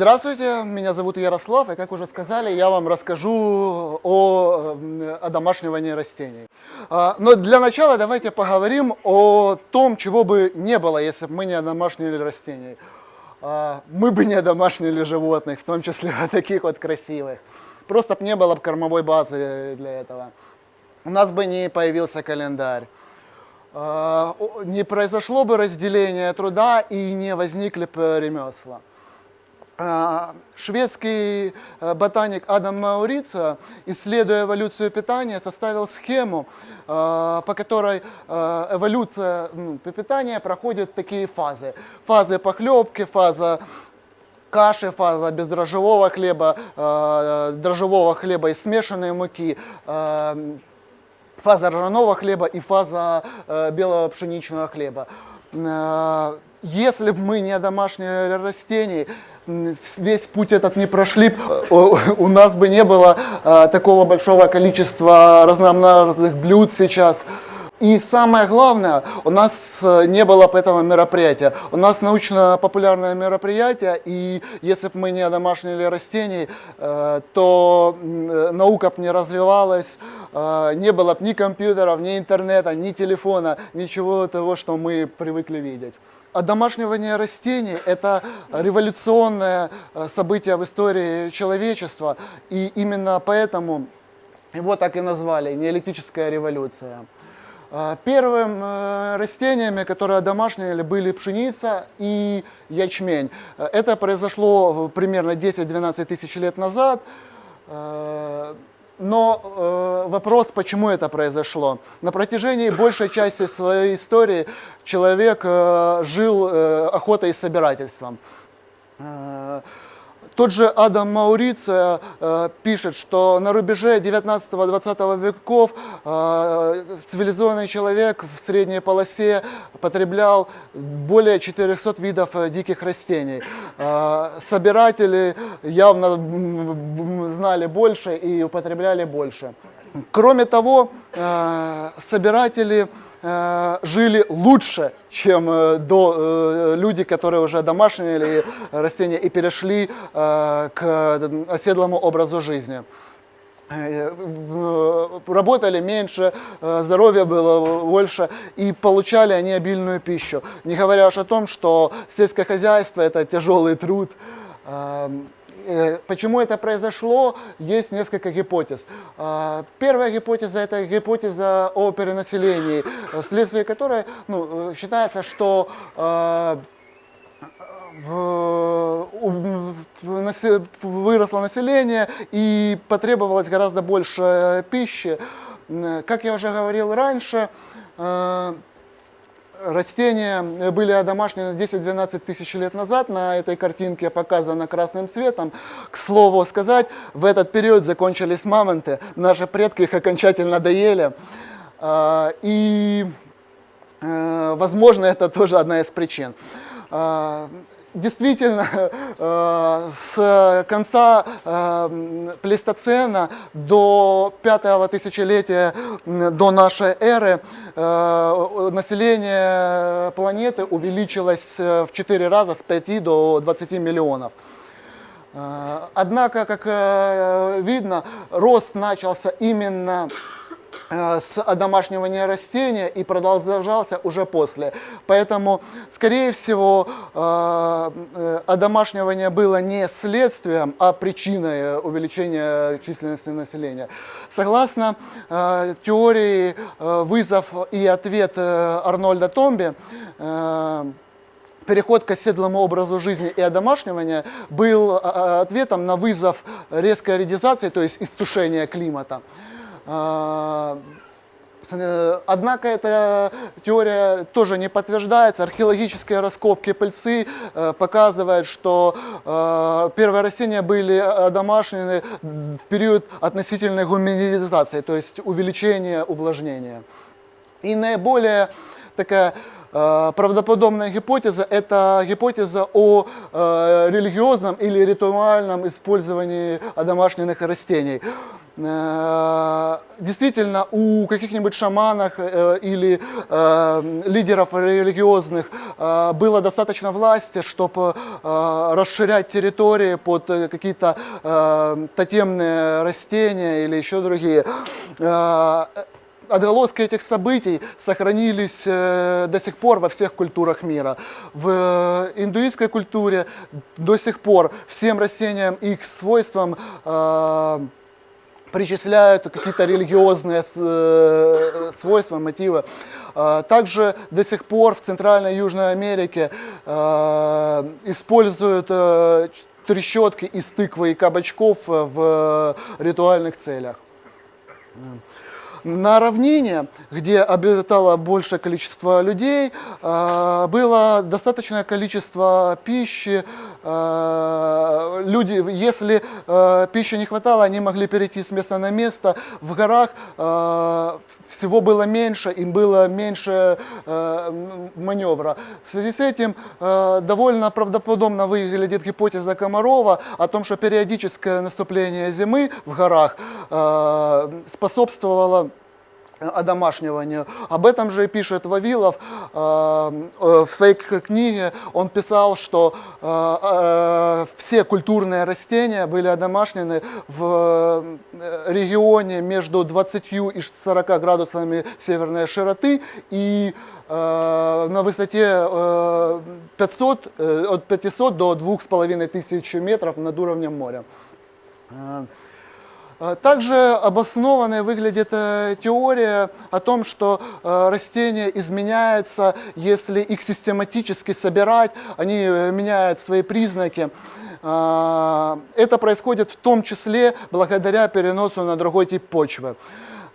Здравствуйте, меня зовут Ярослав, и как уже сказали, я вам расскажу о м, одомашнивании растений. А, Но для начала давайте поговорим о том, чего бы не было, если бы мы не одомашнили растений. А, Мы бы не одомашнили животных, в том числе таких вот красивых. Просто бы не было бы кормовой базы для этого. У нас бы не появился календарь. А, Не произошло бы разделение труда и не возникли бы ремесла. А, Шведский э, ботаник Адам Маурицио, исследуя эволюцию питания, составил схему, э, по которой э, эволюция питания проходит такие фазы. Фазы похлебки, фаза каши, фаза бездрожжевого хлеба, э, дрожжевого хлеба и смешанной муки, фаза ржаного хлеба и фаза белого пшеничного хлеба. Если бы мы не домашние растений, м, весь путь этот не прошли, э, у нас бы не было э, такого большого количества разнообразных блюд сейчас. И самое главное, у нас э, не было бы этого мероприятия. У нас научно-популярное мероприятие, и если бы мы не одомашнили растений, то наука бы не развивалась, не было бы ни компьютеров, ни интернета, ни телефона, ничего того, что мы привыкли видеть. Одомашнивание растений – это революционное э, событие в истории человечества, и именно поэтому его так и назвали – неолитическая революция. А, Первым э, растениями, которые одомашнили, были пшеница и ячмень. Э, Это произошло примерно 10-12 тысяч лет назад. Но э, вопрос, почему это произошло? На протяжении большей части своей истории человек э, жил э, охотой и собирательством. Э, Тот же Адам Маурицио э, пишет, что на рубеже 19-20 веков э, цивилизованный человек в средней полосе потреблял более 400 видов э, диких растений. Собиратели явно знали больше и употребляли больше. Кроме того, собиратели жили лучше, чем э, до э, люди, которые уже домашние растения и перешли э, к э, оседлому образу жизни. Э, Работали меньше, э, здоровья было больше и получали они обильную пищу. Не говоря уж о том, что сельское хозяйство это тяжелый труд. Э, Почему это произошло, есть несколько гипотез. Э, Первая гипотеза – это гипотеза о перенаселении, вследствие которой ну, э, считается, что насе- выросло население и потребовалось гораздо больше пищи. Как я уже говорил раньше, э, растения были одомашнены 10-12 тысяч лет назад. На этой картинке показано красным цветом. К слову сказать, в этот период закончились мамонты. Наши предки их окончательно доели. А, И Э, Возможно, это тоже одна из причин. Действительно, э, с конца э, плейстоцена до пятого тысячелетия до нашей эры э, население планеты увеличилось в 4 раза с 5 до 20 миллионов. Однако, как видно, рост начался именно с одомашнивания растения и продолжался уже после. Поэтому, скорее всего, э, э, одомашнивание было не следствием, а причиной увеличения численности населения. Согласно э, теории э, вызов и ответ э, Арнольда Томби, э, переход к оседлому образу жизни и одомашнивание был ответом на вызов резкой редизации, то есть иссушения климата. А, э, Однако эта теория тоже не подтверждается. Археологические раскопки пыльцы э, показывают, что э, первые растения были одомашнены в период относительной гуманизации, то есть увеличения увлажнения. И наиболее такая правдоподобная гипотеза – это гипотеза о э, религиозном или ритуальном использовании одомашненных растений. Э, действительно, у каких-нибудь шаманов э, или э, лидеров религиозных э, было достаточно власти, чтобы э, расширять территории под какие-то э, тотемные растения или еще другие. Э, отголоски этих событий сохранились э, до сих пор во всех культурах мира. В индуистской культуре до сих пор всем растениям и их свойствам э, причисляют какие-то религиозные э, свойства, мотивы. Также до сих пор в Центральной и Южной Америке используют трещотки из тыквы и кабачков в ритуальных целях. На равнине, где обитало большее количество людей, а, было достаточное количество пищи. А, люди, если а, пищи не хватало, они могли перейти с места на место. В горах всего было меньше, им было меньше маневра. В связи с этим довольно правдоподобно выглядит гипотеза Комарова о том, что периодическое наступление зимы в горах способствовало одомашниванию. Об этом же пишет Вавилов э, э, в своей книге. Он писал, что э, все культурные растения были одомашнены в регионе между 20 и 40 градусами северной широты и на высоте 500, от 500 до 2500 метров над уровнем моря. Э, также обоснованной выглядит э, теория о том, что э, растения изменяются, если их систематически собирать, они меняют свои признаки. Это происходит в том числе благодаря переносу на другой тип почвы.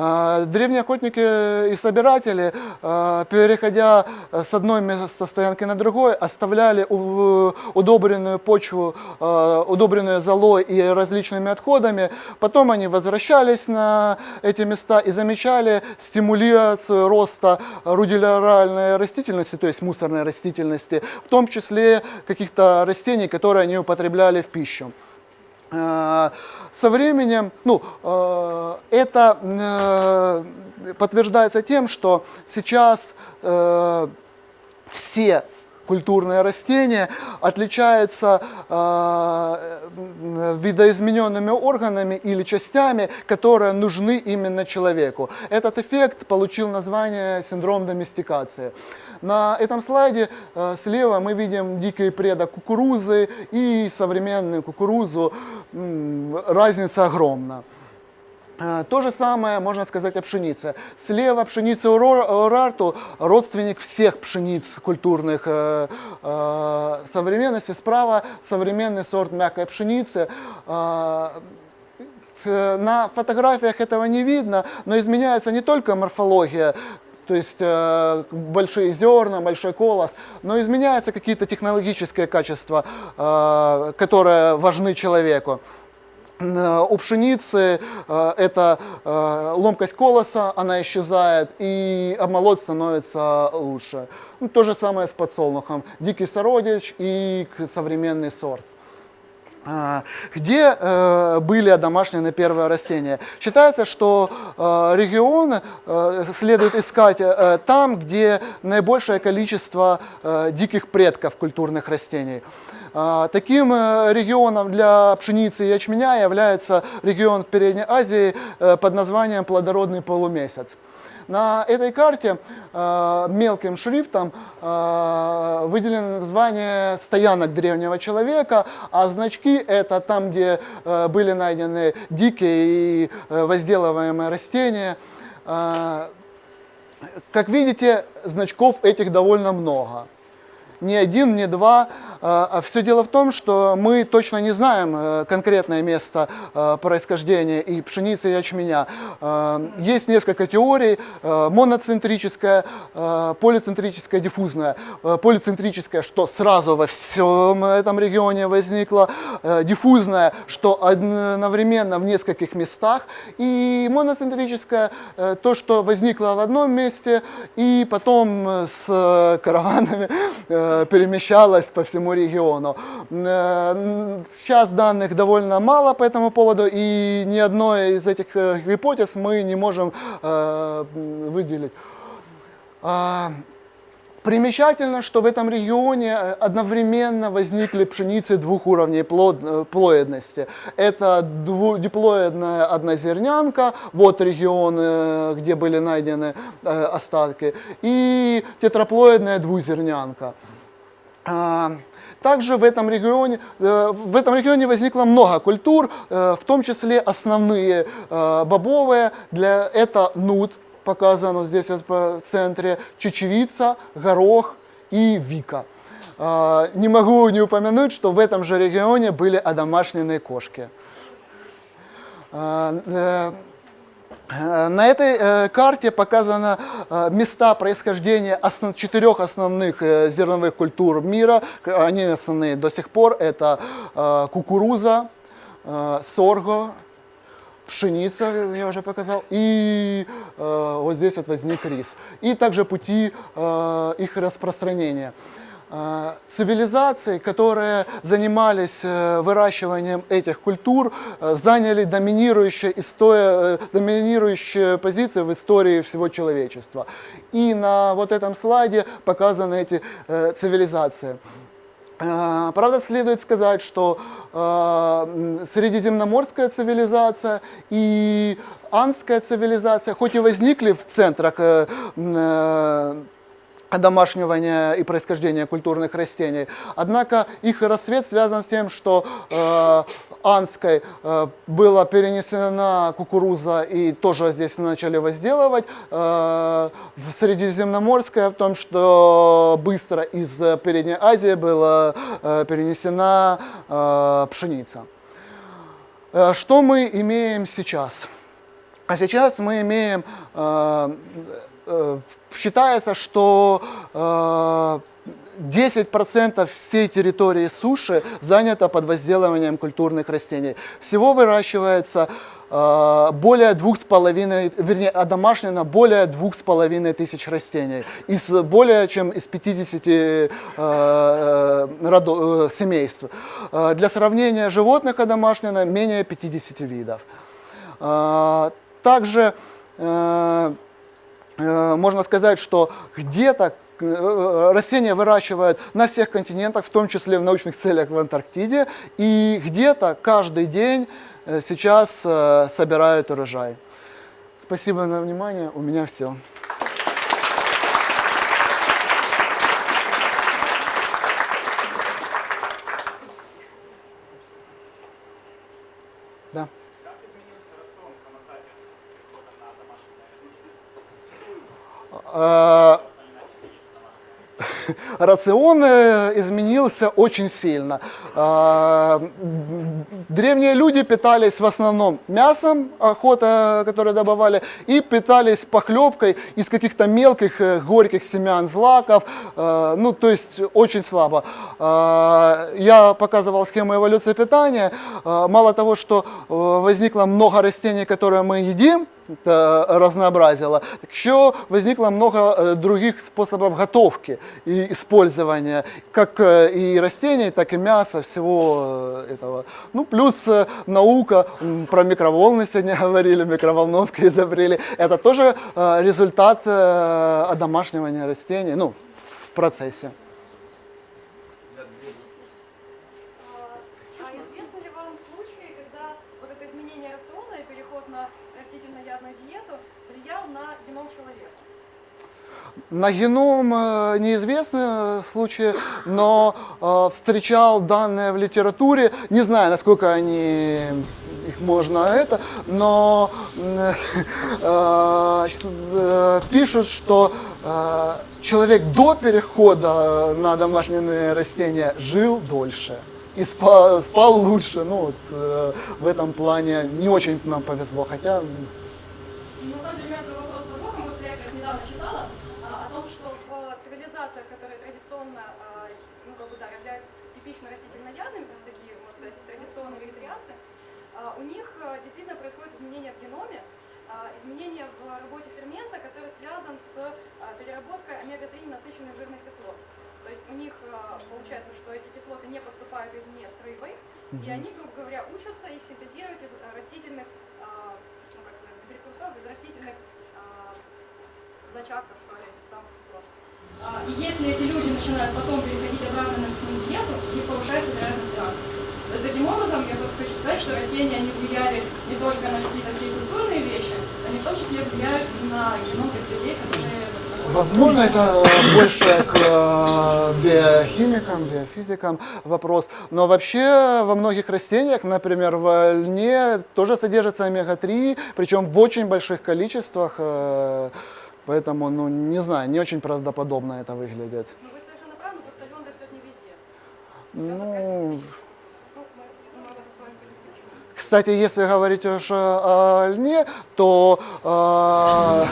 А, древние охотники и собиратели, а, переходя с одной стоянки на другой, оставляли удобренную почву, а, удобренную золой и различными отходами. Потом они возвращались на эти места и замечали стимуляцию роста рудиляральной растительности, то есть мусорной растительности, в том числе каких-то растений, которые они употребляли в пищу. Со временем, ну, э, это э, подтверждается тем, что сейчас э, все культурные растения отличаются видоизмененными органами или частями, которые нужны именно человеку. Этот эффект получил название синдром доместикации. На этом слайде э, слева мы видим дикий предок кукурузы и современную кукурузу. Разница огромна. Э, то же самое можно сказать о пшенице. Слева пшеница Урарту, родственник всех пшениц культурных э, современности. Справа современный сорт мягкой пшеницы. На фотографиях этого не видно, но изменяется не только морфология то есть э, большие зерна, большой колос, но изменяются какие-то технологические качества, э, которые важны человеку. Э, у пшеницы э, это э, ломкость колоса, она исчезает, и обмолот становится лучше. Ну, то же самое с подсолнухом. Дикий сородич и современный сорт. А, где э, были одомашнены первые растения. Считается, что э, регионы э, следует искать там, где наибольшее количество диких предков культурных растений. А, таким регионом для пшеницы и ячменя является регион в Передней Азии под названием плодородный полумесяц. На этой карте э, мелким шрифтом э, выделено название стоянок древнего человека, а значки это там, где э, были найдены дикие и э, возделываемые растения. Э, как видите, значков этих довольно много. Ни один, ни два. А все дело в том, что мы точно не знаем э, конкретное место э, происхождения и пшеницы, и ячменя. Э, есть несколько теорий, моноцентрическая, полицентрическая, диффузная. Полицентрическая, что сразу во всем этом регионе возникла, диффузная, что одновременно в нескольких местах, и моноцентрическая, то, что возникло в одном месте, и потом с караванами перемещалось по всему региону. Э, сейчас данных довольно мало по этому поводу, и ни одной из этих э, гипотез мы не можем э, выделить. А, примечательно, что в этом регионе одновременно возникли пшеницы двух уровней плод, плоедности. Это диплоидная однозернянка, вот регион, где были найдены остатки, и тетраплоидная двузернянка. Также в этом регионе, э, в этом регионе возникло много культур, э, в том числе основные э, бобовые. Для, это нут, показан вот здесь вот в центре, чечевица, горох и вика. Не могу не упомянуть, что в этом же регионе были одомашненные кошки. Э, на этой э, карте показаны э, места происхождения основ, четырех основных зерновых культур мира. Они основные до сих пор. Это кукуруза, сорго, пшеница, я уже показал, и вот здесь вот возник рис. И также пути их распространения. А, цивилизации, которые занимались э, выращиванием этих культур, э, заняли доминирующие, история, э, доминирующие позиции в истории всего человечества. И на вот этом слайде показаны эти цивилизации. Правда, следует сказать, что средиземноморская цивилизация и анская цивилизация, хоть и возникли в центрах одомашнивания и происхождения культурных растений. Однако их рассвет связан с тем, что э, Анской э, была перенесена кукуруза и тоже здесь начали возделывать. Э, в Средиземноморская в том, что быстро из Передней Азии была э, перенесена э, пшеница. Э, что мы имеем сейчас? А сейчас мы имеем э, считается, что э, 10% всей территории суши занято под возделыванием культурных растений. Всего выращивается э, более двух с половиной, вернее, одомашнено более двух с половиной тысяч растений из более чем из 50 э, э, родов, э, семейств. Э, для сравнения, животных одомашнено менее 50 видов. Э, также э, Э, можно сказать, что где-то э, растения выращивают на всех континентах, в том числе в научных целях в Антарктиде, и где-то каждый день э, сейчас собирают урожай. Спасибо за внимание, у меня все. Да. рацион э, изменился очень сильно. Э, древние люди питались в основном мясом, охота, которое добывали, и питались похлебкой из каких-то мелких горьких семян злаков, ну то есть очень слабо. Я показывал схему эволюции питания. Мало того, что возникло много растений, которые мы едим, это разнообразило. Так еще возникло много э, других способов готовки и использования, как э, и растений, так и мяса, всего э, этого. Ну, плюс наука, про микроволны сегодня говорили, микроволновки изобрели. Это тоже результат одомашнивания растений, ну, в процессе. На геном э, неизвестны случаи, но э, встречал данные в литературе, не знаю, насколько они их можно это, но э, щас, э, пишут, что э, человек до перехода на домашние растения жил дольше и спал, спал лучше. Ну вот э, в этом плане не очень нам повезло, хотя Ну, На самом деле, у меня такой вопрос глубокий, потому что я как раз недавно читала а, о том, что в цивилизациях, которые традиционно, а, ну, как бы, да, являются типично растительноядными, то есть такие, можно сказать, традиционные вегетарианцы, а, у них а, действительно происходит изменение в геноме, изменение в работе фермента, который связан с переработкой омега-3 насыщенных жирных кислот. То есть у них получается, что эти кислоты не поступают извне с рыбой, и они, грубо говоря, учатся их синтезировать из растительных ну, как прекурсоров, из растительных зачатков, что ли, этих самых и если эти люди начинают потом переходить обратно на мясную диету, них повышается вероятность рака. То есть таким образом, я просто хочу сказать, что растения, они влияли не только на какие-то такие культурные вещи, они в том числе влияют и на геном тех людей, которые... Возможно, это э, больше к э, биохимикам, биофизикам вопрос. Но вообще во многих растениях, например, в льне тоже содержится омега-3, причем в очень больших количествах. Поэтому, ну, не знаю, не очень правдоподобно это выглядит. Ну, вы совершенно правы, просто лен растет не везде. Ну, мы, мы об этом с вами подискутируем. Кстати, если говорить уж о льне, то э,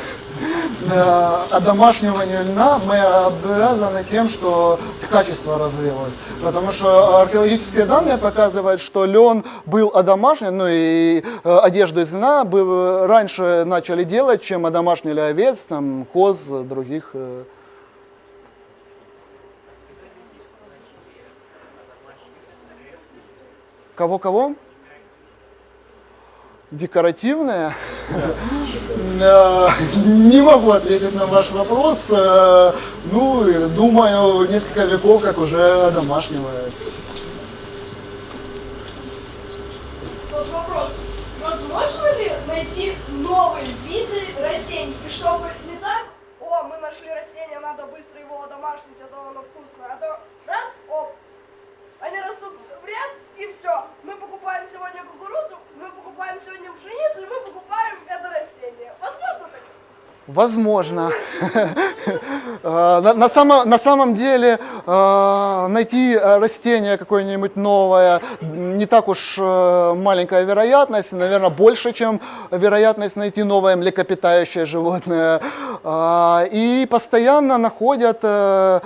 э, одомашниванию льна мы обязаны тем, что качество развилось. Потому что археологические данные показывают, что лен был одомашнен, ну и э, одежду из льна бы раньше начали делать, чем одомашнили овец, там, коз, других. э. Кого-кого? Декоративная? Э, Не могу ответить на ваш вопрос. Э, Ну, думаю, несколько веков как уже домашнего. Вот вопрос. Возможно ли найти новые виды растений? И чтобы не так, о, мы нашли растение, надо быстро его одомашнить, а то оно вкусное. А то раз, оп, они растут в ряд, и все. Мы покупаем сегодня кукурузу, мы покупаем сегодня пшеницу, и мы покупаем это растение. Возможно так? Возможно. Э, На, самом, на самом деле э, найти э, растение какое-нибудь новое не так уж э, маленькая вероятность, наверное, больше, чем вероятность найти новое млекопитающее животное. А, И постоянно находят э,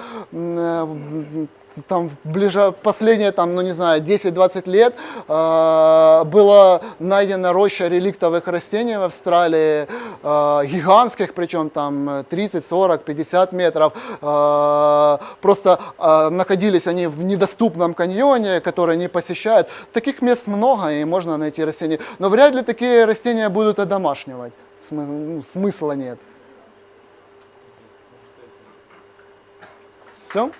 там ближе, последние там, ну не знаю, 10-20 лет э, была найдена роща реликтовых растений в Австралии, э, гигантских, причем там 30, 40, 50 метров. Э, просто э, находились они в недоступном каньоне, который не посещают. Таких мест много, и можно найти растения. Но вряд ли такие растения будут одомашнивать. Смы- ну, смысла нет. Все?